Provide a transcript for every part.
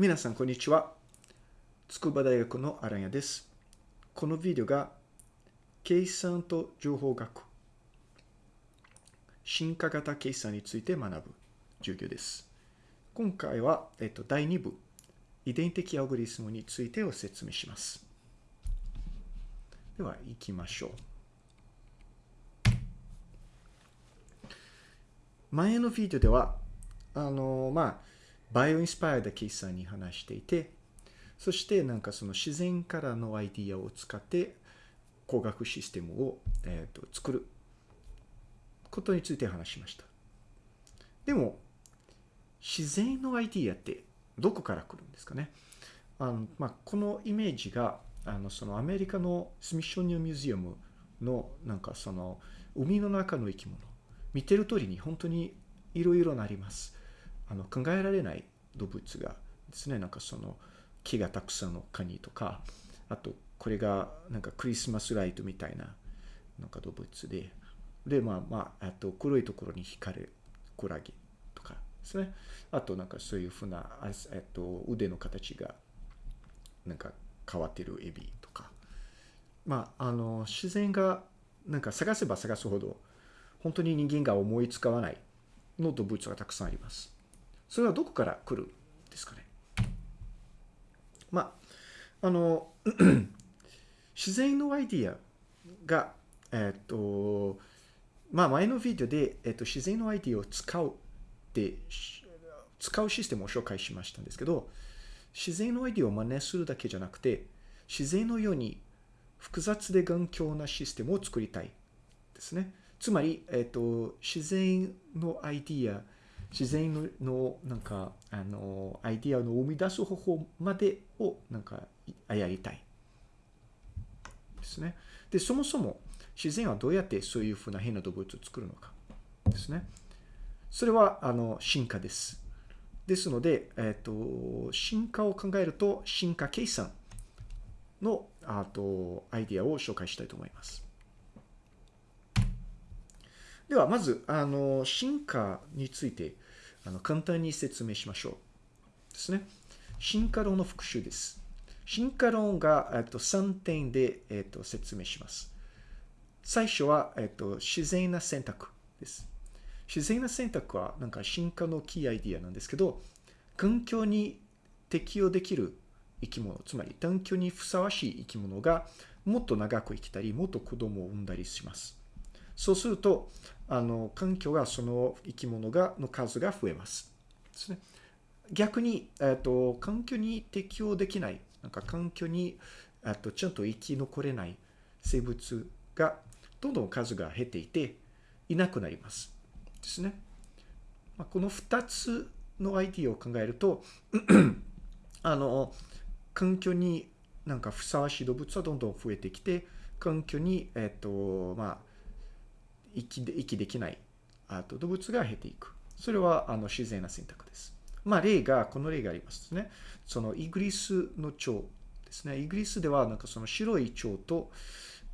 皆さん、こんにちは。筑波大学のアランヤです。このビデオが、計算と情報学、進化型計算について学ぶ授業です。今回は、えっと、第2部、遺伝的アオグリスムについてを説明します。では、行きましょう。前のビデオでは、あの、まあ、バイオインスパイアで計算に話していて、そしてなんかその自然からのアイディアを使って工学システムを、えー、と作ることについて話しました。でも、自然のアイディアってどこから来るんですかね？あの、まあ、このイメージがあのそのアメリカのスミッショニアムミュージアムのなんかその海の中の生き物見てる通りに本当にいろいろなります。あの考えられない動物がですね、なんかその木がたくさんのカニとか、あとこれがなんかクリスマスライトみたいななんか動物で、で、まあまあ、あと黒いところに光るクラゲとかですね。あとなんかそういうふうな、えっと、腕の形がなんか変わってるエビとか。まあ、あの、自然がなんか探せば探すほど、本当に人間が思いつかわないの動物がたくさんあります。それはどこから来るんですかね？まあ、あの、自然のアイディアが、えっと、まあ前のビデオで、えっと、自然のアイディアを使うって、使うシステムを紹介しましたんですけど、自然のアイディアを真似するだけじゃなくて、自然のように複雑で頑強なシステムを作りたいですね。つまり、えっと、自然のアイディア、自然のなんかあのアイディアの生み出す方法までをなんかやりたいですね。で、そもそも自然はどうやってそういうふうな変な動物を作るのかですね。それはあの進化です。ですので、えっと、進化を考えると進化計算のあとアイディアを紹介したいと思います。では、まず、あの、進化について、あの、簡単に説明しましょう。ですね。進化論の復習です。進化論が、えっと、3点で、えっと、説明します。最初は、えっと、自然な選択です。自然な選択は、なんか進化のキーアイディアなんですけど、環境に適応できる生き物、つまり環境にふさわしい生き物が、もっと長く生きたり、もっと子供を産んだりします。そうすると、あの、環境が、その生き物が、の数が増えます。ですね。逆に、えっと、環境に適応できない、なんか環境に、えっと、ちゃんと生き残れない生物が、どんどん数が減っていて、いなくなります。ですね。まあ、この二つのアイディアを考えると、あの、環境になんかふさわしい動物はどんどん増えてきて、環境に、えっと、まあ、息で息できないあと動物が減っていく。それはあの自然な選択です。まあ例が、この例がありますね。そのイギリスの蝶ですね。イギリスではなんかその白い蝶と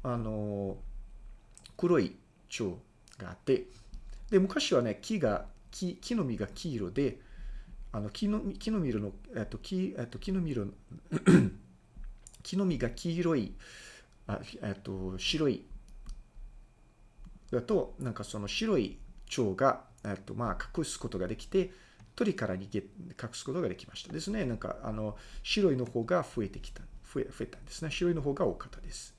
あの黒い蝶があって、で、昔はね、木が、木木の実が黄色で、あの木の木の実の、えっと、木えっと、木の実の 木の実が黄色い、あえっと、白いだと、なんかその白い蝶が、えっと、まあ、隠すことができて、鳥から逃げ、隠すことができましたですね。なんか、あの、白いの方が増えてきた、増え、増えたんですね。白いの方が多かったです。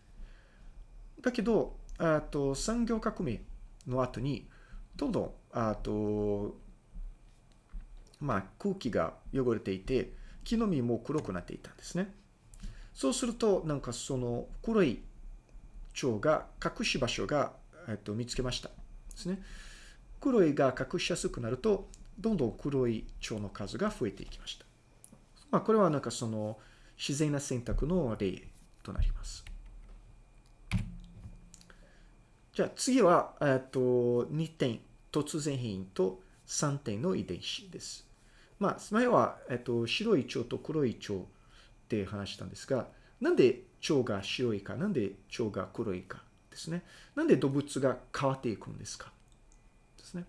だけど、あと、産業革命の後に、どんどん、あと、まあ、空気が汚れていて、木の実も黒くなっていたんですね。そうすると、なんかその黒い蝶が隠し場所がえっと、見つけました。ですね。黒いが隠しやすくなると、どんどん黒い蝶の数が増えていきました。まあ、これはなんかその自然な選択の例となります。じゃあ次は、えっと、2点、突然変異と3点の遺伝子です。まあ、前は、えっと、白い蝶と黒い蝶って話したんですが、なんで蝶が白いか、なんで蝶が黒いか。ですね。なんで動物が変わっていくんですか？ですね。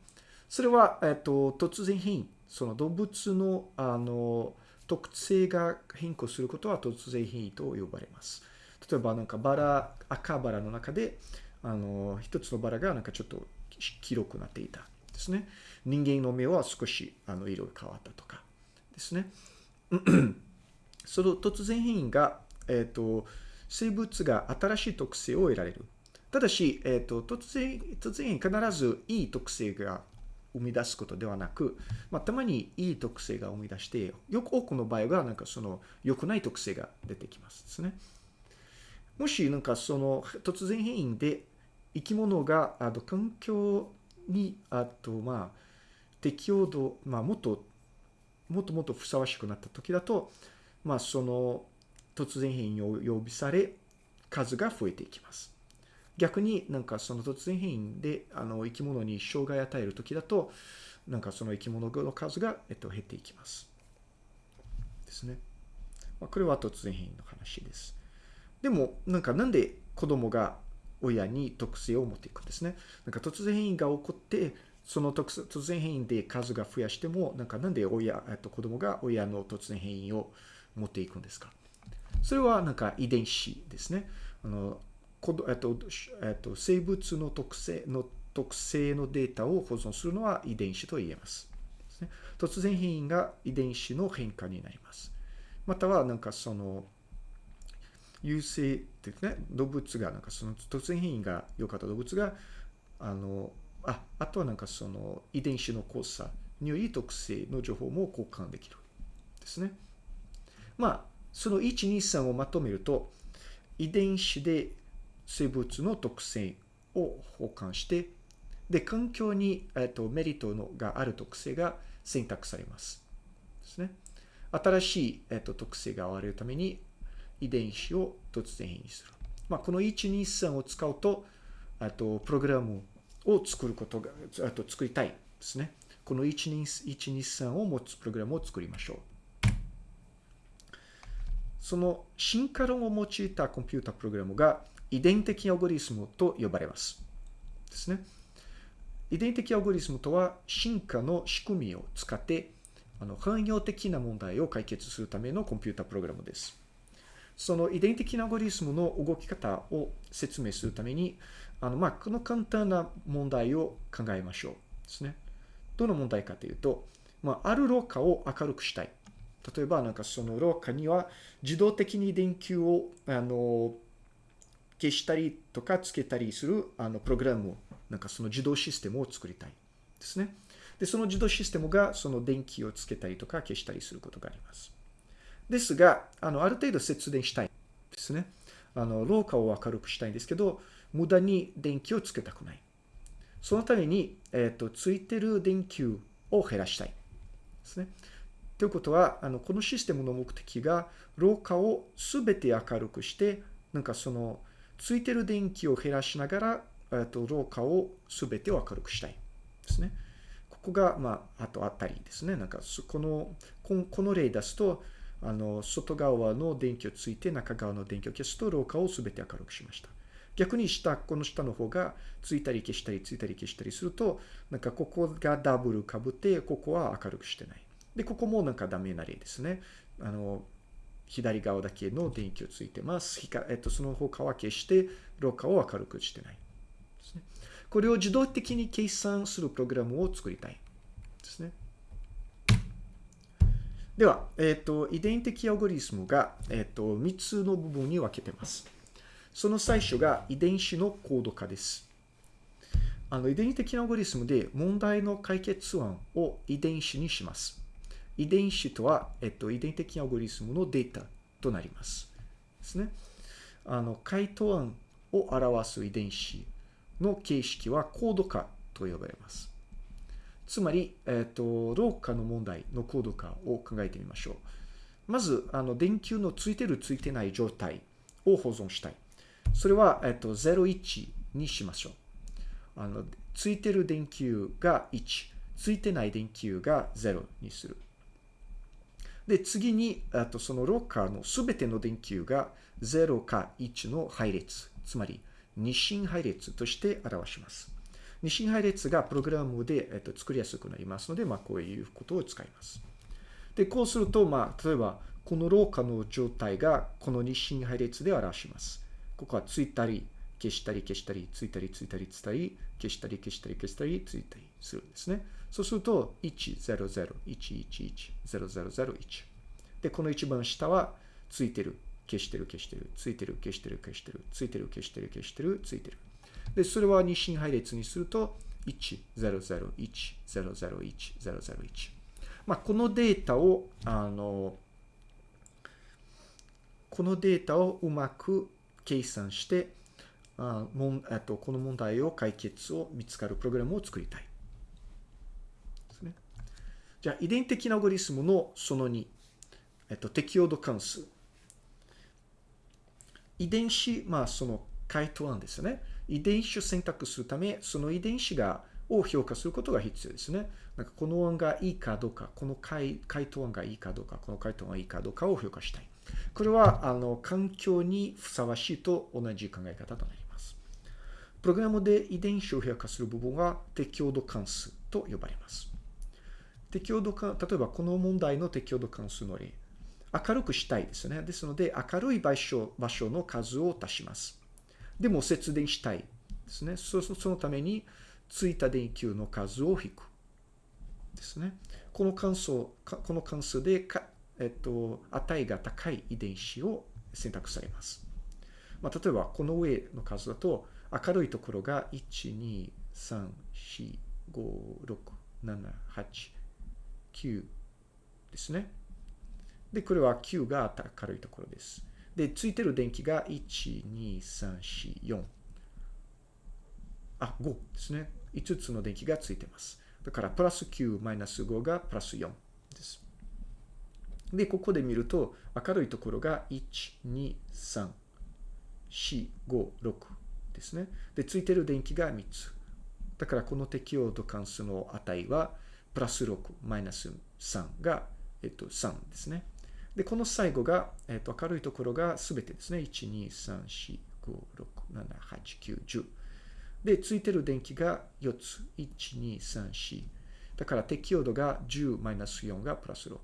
それは、えっと、突然変異。その動物の、あの、特性が変更することは突然変異と呼ばれます。例えばなんかバラ、赤バラの中で、あの、一つのバラがなんかちょっと黄色くなっていたですね。人間の目は少しあの色が変わったとかですね。その突然変異が、えっ、と、生物が新しい特性を得られる。ただし、え、ー、と、突然、突然必ずいい特性が生み出すことではなく、まあ、たまにいい特性が生み出して、よく多くの場合は、なんかその良くない特性が出てきますですね。もし、なんかその突然変異で生き物が、あの、環境に、あと、まあ、適応度、まあ、もっと、もっともっとふさわしくなった時だと、まあ、その突然変異を予備され、数が増えていきます。逆になんかその突然変異であの生き物に障害を与える時だと、なんかその生き物の数が、えっと、減っていきます。ですね。まあ、これは突然変異の話です。でも、なんかなんで子供が親に特性を持っていくんですね。なんか突然変異が起こって、その特突然変異で数が増やしても、なんかなんで親、えっと、子供が親の突然変異を持っていくんですかそれはなんか遺伝子ですね。あの、えっと、えっと、生物の特性の特性のデータを保存するのは遺伝子と言えます。すね、突然変異が遺伝子の変化になります。またはなんかその、有性ってね、動物がなんかその突然変異が良かった動物が、あの、あ、あとはなんかその遺伝子の交差により特性の情報も交換できる。ですね。まあ、その1、2、3をまとめると、遺伝子で生物の特性を保管して、で、環境に、えっと、メリットのがある特性が選択されます。ですね。新しい、えっと、特性が現れるために遺伝子を突然変異する。まあ、この1、2、3を使うと、あと、プログラムを作ることが、あと作りたいですね。この1、2、1、2、3を持つプログラムを作りましょう。その進化論を用いたコンピュータプログラムが遺伝的アルゴリスムと呼ばれます。ですね。遺伝的アルゴリスムとは進化の仕組みを使ってあの汎用的な問題を解決するためのコンピュータプログラムです。その遺伝的なアゴリスムの動き方を説明するために、あの、まあ、この簡単な問題を考えましょう。ですね。どの問題かというと、まあ、ある廊下を明るくしたい。例えば、なんかその廊下には自動的に電球を、あの、消したりとかつけたりする、あの、プログラムを、なんかその自動システムを作りたい。ですね。で、その自動システムがその電気をつけたりとか消したりすることがあります。ですが、あの、ある程度節電したいですね。あの、廊下を明るくしたいんですけど、無駄に電気をつけたくない。そのために、えっ、ー、と、ついてる電球を減らしたい。ですね。ということは、あの、このシステムの目的が、廊下をすべて明るくして、なんかその、ついてる電気を減らしながら、えっと、廊下をすべてを明るくしたい。ですね。ここが、まあ、あとあったりですね。なんか、この、この例出すと、あの、外側の電気をついて、中側の電気を消すと、廊下をすべて明るくしました。逆に下、この下の方がついたり消したりついたり消したりすると、なんかここがダブルかぶって、ここは明るくしてない。で、ここもなんかダメな例ですね。あの、左側だけの電気をついてます。えっと、その他は消して、廊下を明るくしてない。ですね。これを自動的に計算するプログラムを作りたい。ですね。では、えっ、と、遺伝的アルゴリスムが、えっ、と、3つの部分に分けてます。その最初が遺伝子のコード化です。あの、遺伝的アルゴリスムで問題の解決案を遺伝子にします。遺伝子とは、えっと、遺伝的アルゴリスムのデータとなります。ですね。あの、回答案を表す遺伝子の形式はコード化と呼ばれます。つまり、えっと、廊下の問題のコード化を考えてみましょう。まず、あの、電球のついてるついてない状態を保存したい。それは、えっと、01にしましょう。あの、ついてる電球が1、ついてない電球が0にする。で、次に、あとそのロッカーのすべての電球が0か1の配列、つまり二進配列として表します。二進配列がプログラムで、えっと、作りやすくなりますので、まあ、こういうことを使います。で、こうすると、まあ、例えば、この廊下の状態がこの日進配列で表します。ここはついたり、消したり消したり、ついたりついたりついたり、消したり消したり消したりついたりするんですね。そうすると、100、111、0001。で、この一番下は、ついてる、消してる消してる、ついてる消してる消してる、ついてる消してる消してる、ついてる。で、それは日進配列にすると、1001001、まあ、このデータを、あの、このデータをうまく計算して、あもんえっとこの問題を解決を見つかるプログラムを作りたい。ですね。じゃあ、遺伝的なアゴリスムのその2、えっと、適用度関数。遺伝子、まあ、その回答案ですよね。遺伝子を選択するため、その遺伝子が、を評価することが必要ですね。なんかこの案がいいかどうか、この回回答案がいいかどうか、この回答案がいいかどうかを評価したい。これは、あの、環境にふさわしいと同じ考え方となります。プログラムで遺伝子を評価する部分は適応度関数と呼ばれます。適応度関、例えばこの問題の適応度関数の例。明るくしたいですね。ですので、明るい場所場所の数を足します。でも節電したいですね。そそのために、ついた電球の数を引く。ですね。この関数、この関数でか、えっと、値が高い遺伝子を選択されます。まあ、例えば、この上の数だと、明るいところが1、2、3、4、5、6、7、8、9ですね。で、これは9が明るいところです。で、ついてる電気が1、2、3、4、4。あ、5ですね。5つの電気がついてます。だから、プラス9、マイナス5がプラス4です。で、ここで見ると、明るいところが1、2、3、4、5、6ですね。で、ついてる電気が3つ。だから、この適用度関数の値は、プラス6、マイナス3が、えっと、3ですね。で、この最後が、えっと、明るいところがすべてですね。1、2、3、4、5、6、7、8、9、10。で、ついてる電気が4つ。1、2、3、4。だから適用度が10マイナス4がプラス6。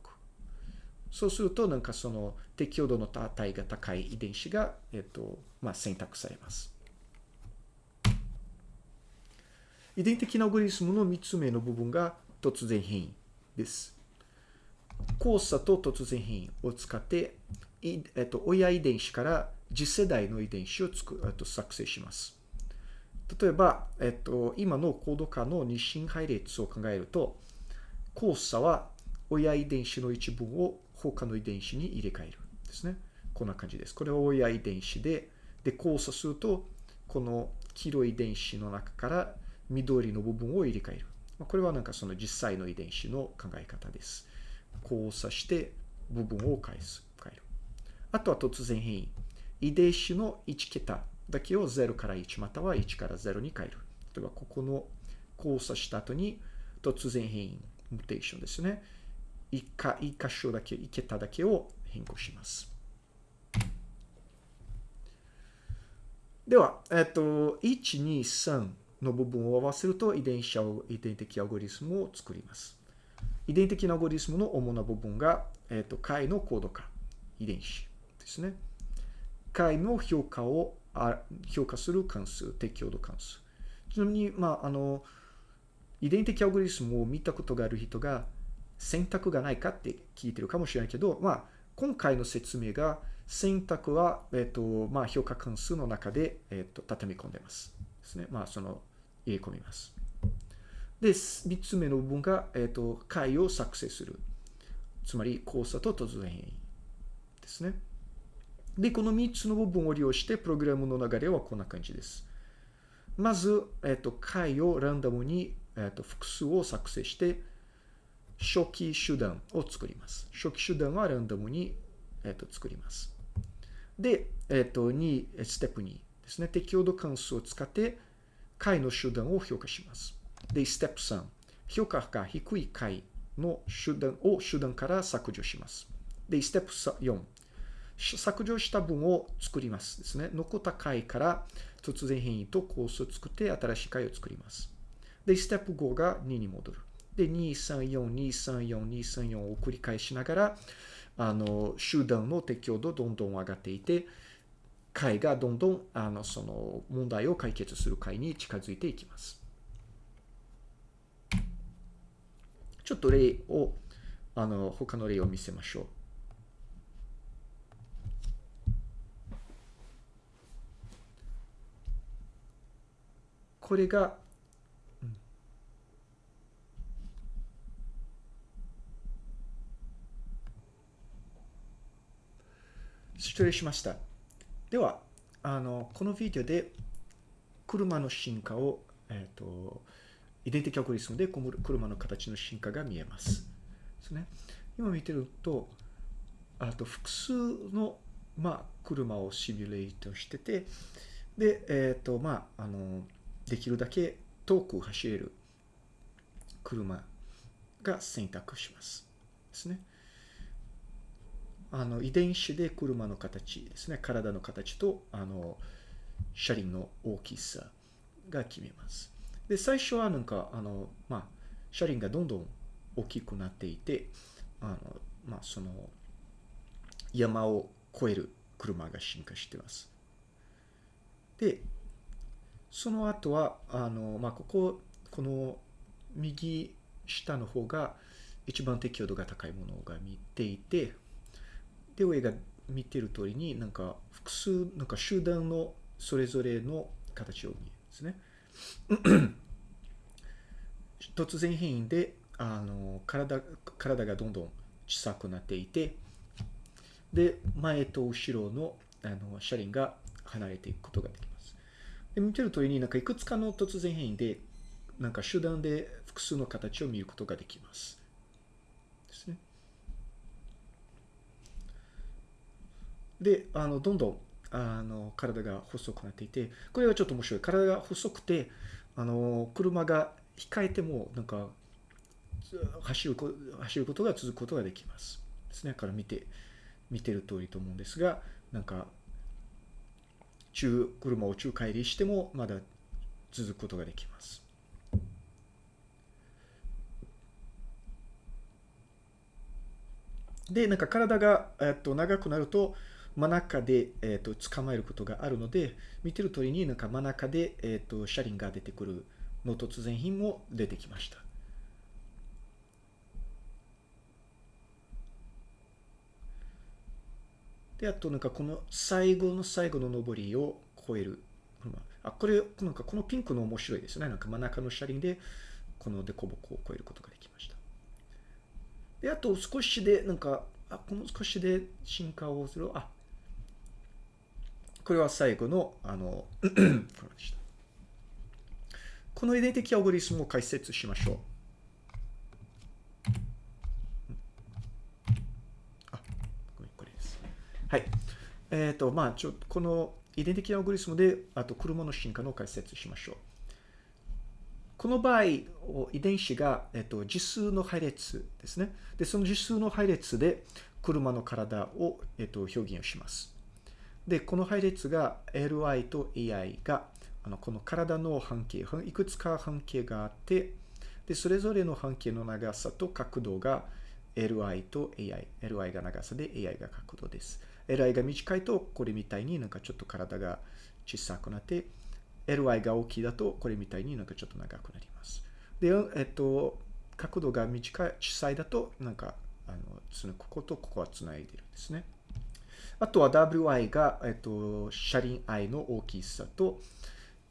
そうすると、なんかその適用度の値が高い遺伝子が、えっと、まあ、選択されます。遺伝的なアゴリスムの3つ目の部分が突然変異です。交差と突然変異を使って、えっと、親遺伝子から次世代の遺伝子をつく、えっと、作成します。例えば、えっと、今のコード化の日進配列を考えると、交差は親遺伝子の一部を他の遺伝子に入れ替えるですね。こんな感じです。これは親遺伝子で、で、交差すると、この黄色い遺伝子の中から緑の部分を入れ替える。これはなんかその実際の遺伝子の考え方です。交差して部分を返す。変える。あとは突然変異。遺伝子の1桁だけを0から1または1から0に変える。例えばここの交差した後に突然変異、ムテーションですね。1か、1箇所だけ、1桁だけを変更します。では、えっと、1、2、3の部分を合わせると遺伝子遺伝的アゴリスムを作ります。遺伝的なアゴリスムの主な部分が、えっと、解のコード化、遺伝子ですね。解の評価を評価する関数、適応度関数。ちなみに、まあ、あの、遺伝的アゴリスムを見たことがある人が選択がないかって聞いてるかもしれないけど、まあ、今回の説明が選択は、えっ、と、まあ、評価関数の中で、えっ、と、畳み込んでます。ですね。まあ、その、入れ込みます。で、三つ目の部分が、えっ、と、解を作成する。つまり、交差と突然変異ですね。で、この3つの部分を利用して、プログラムの流れはこんな感じです。まず、えっ、と、解をランダムに、えっ、と、複数を作成して、初期手段を作ります。初期手段はランダムに、えっ、と、作ります。で、えっ、と、2、ステップ2ですね。適応度関数を使って、解の手段を評価します。で、ステップ3、評価が低い解の手段を手段から削除します。で、ステップ4、削除した分を作りますですね。残った回から突然変異とコースを作って新しい回を作ります。で、ステップ5が2に戻る。で、234、234、234を繰り返しながら、あの、集団の適応度どんどん上がっていて、解がどんどん、あの、その問題を解決する解に近づいていきます。ちょっと例を、あの、他の例を見せましょう。これが、失礼しました。では、あの、このビデオで車の進化を、えっ、ー、と、遺伝的アルゴリスムで車の形の進化が見えます。ですね。今見てると、あと複数の、まあ、車をシミュレートしてて、で、えっ、ー、と、まあ、あの、できるだけ遠く走れる車が選択します。ですね。あの遺伝子で車の形ですね。体の形とあの車輪の大きさが決めます。で、最初はなんか、あの、まあ、車輪がどんどん大きくなっていて、あの、まあ、その、山を越える車が進化しています。で、その後は、あの、まあ、ここ、この右下の方が一番適応度が高いものが見ていて、で、上が見てる通りになんか複数、なんか集団のそれぞれの形を見るんですね。突然変異で、あの、体、体がどんどん小さくなっていて、で、前と後ろのあの車輪が離れていくことができます。で見てる通りになんかいくつかの突然変異で、なんか集団で複数の形を見ることができます。ですね。で、あの、どんどん、あの、体が細くなっていて、これはちょっと面白い。体が細くて、あの、車が控えても、なんか、走る走ることが続くことができます。ですね。から見て、見てる通りと思うんですが、なんか、中、車を中帰りしてもまだ続くことができます。で、なんか体が、えっと、長くなると、真ん中で、えっと、捕まえることがあるので、見てる通りになんか真ん中で、えっと、車輪が出てくるの突然品も出てきました。で、あとなんかこの最後の最後の上りを超える。あ、これ、なんかこのピンクの面白いですね。なんか真ん中の車輪で、この凸凹を超えることができました。で、あと少しで、なんか、あ、この少しで進化をする。あ、これは最後の、あの、こ。の遺伝的アオゴリスムを解説しましょう。あ、これですはい。えっ、ー、と、まあ、ちょ、この遺伝的アオグリスムで、あと車の進化の解説しましょう。この場合、遺伝子が、えっ、と、実数の配列ですね。で、その実数の配列で、車の体を、えっ、と、表現をします。で、この配列が Li と AI が、あの、この体の半径、いくつか半径があって、で、それぞれの半径の長さと角度が Li と AI。Li が長さで AI が角度です。Li が短いと、これみたいになんかちょっと体が小さくなって、Ly が大きいだと、これみたいになんかちょっと長くなります。で、えっと、角度が短い、小さいだと、なんか、あの、つこことここはつないでるんですね。あとは Wi が、えっと、車輪 i の大きさと、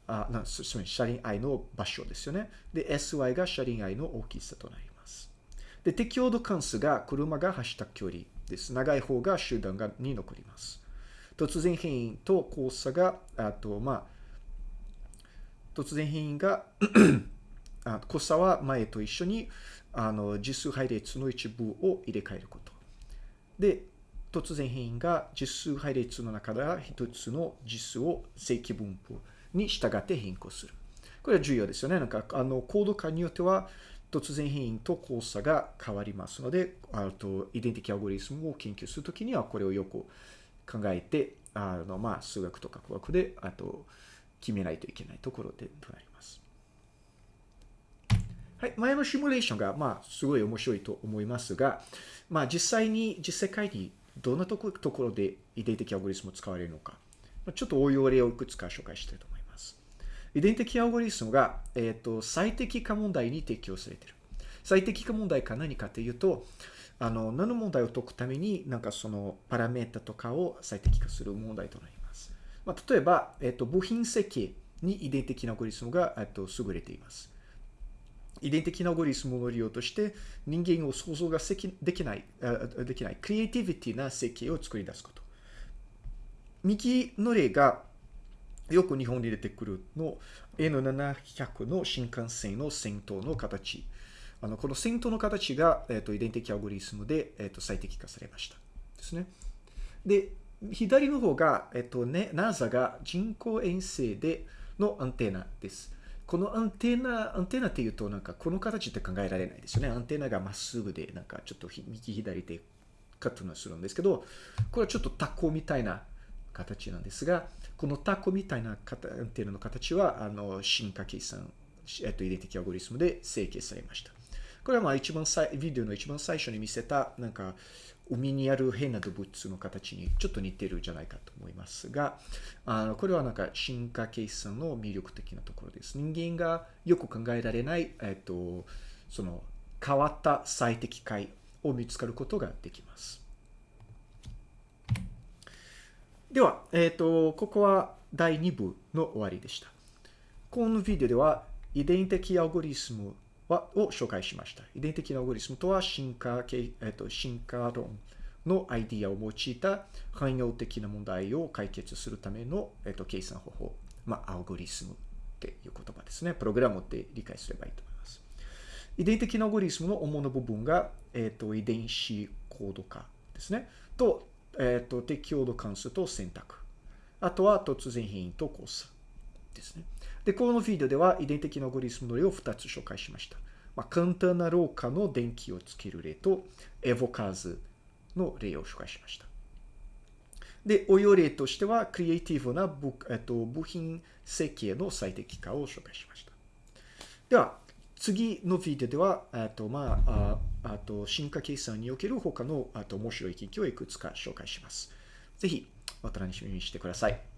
あ、な、すみません、車輪 i の場所ですよね。で、sy が車輪 i の大きさとなります。で、適応度関数が車が走った距離です。長い方が集団がに残ります。突然変異と交差が、あと、まあ、突然変異が あ交差は前と一緒にあの実数配列の一部を入れ替えること。で、突然変異が実数配列の中では一つの実数を正規分布に従って変更する。これは重要ですよね。なんか、あの、コード化によっては、突然変異と交差が変わりますので、あと、遺伝的アゴリスムを研究するときには、これをよく考えて、あの、まあ、数学とか科学で、あと、決めないといけないところでとなります。はい、前のシミュレーションが、まあ、すごい面白いと思いますが、まあ、実際に、実世界にどんなところで遺伝的アルゴリスムを使われるのか、ちょっと応用例をいくつか紹介したいと思います。遺伝的アルゴリスムが、えっ、ー、と、最適化問題に適用されている。最適化問題が何かというと、あの、何の問題を解くために、なんかそのパラメータとかを最適化する問題となります。まあ、例えば、えっ、ー、と、部品設計に遺伝的なアルゴリスムが、えっ、ー、と、優れています。遺伝的なアゴリスムの利用として人間を想像ができない、できない、クリエイティビティな設計を作り出すこと。右の例がよく日本に出てくるの N700 の新幹線の先頭の形。あのこの先頭の形が、えーと、遺伝的アゴリスムで、えーと、最適化されました。ですね。で、左の方が、えっ、ー、とね、NASA が人工衛星でのアンテナです。このアンテナ、アンテナっていうとなんかこの形って考えられないですよね。アンテナがまっすぐでなんかちょっと右左でカットするんですけど、これはちょっとタコみたいな形なんですが、このタコみたいなアンテナの形はあの進化計算、えっと、遺伝的アゴリスムで成形されました。これはまあ一番さビデオの一番最初に見せたなんか海にある変な動物の形にちょっと似てるんじゃないかと思いますが、あのこれはなんか進化計算の魅力的なところです。人間がよく考えられない、えっと、その変わった最適解を見つかることができます。では、えっ、と、ここは第2部の終わりでした。このビデオでは遺伝的アルゴリスムを紹介しました。遺伝的なアルゴリスムとは進化系、えっと、進化論のアイディアを用いた汎用的な問題を解決するための、えっと、計算方法、まあ、アルゴリスムっていう言葉ですね。プログラムって理解すればいいと思います。遺伝的なアルゴリスムの主な部分が、えっと、遺伝子コード化ですね。と、えっと、適応度関数と選択。あとは突然変異と交差ですね。で、このビデオでは遺伝的なアゴリスムの例を2つ紹介しました。まあ、簡単な廊下の電気をつける例と、エボカーズの例を紹介しました。で、応用例としては、クリエイティブな部,、えっと、部品設計の最適化を紹介しました。では、次のビデオでは、えっと、まあ、ああと、進化計算における他の、あと、面白い機器をいくつか紹介します。ぜひ、お楽しみにしてください。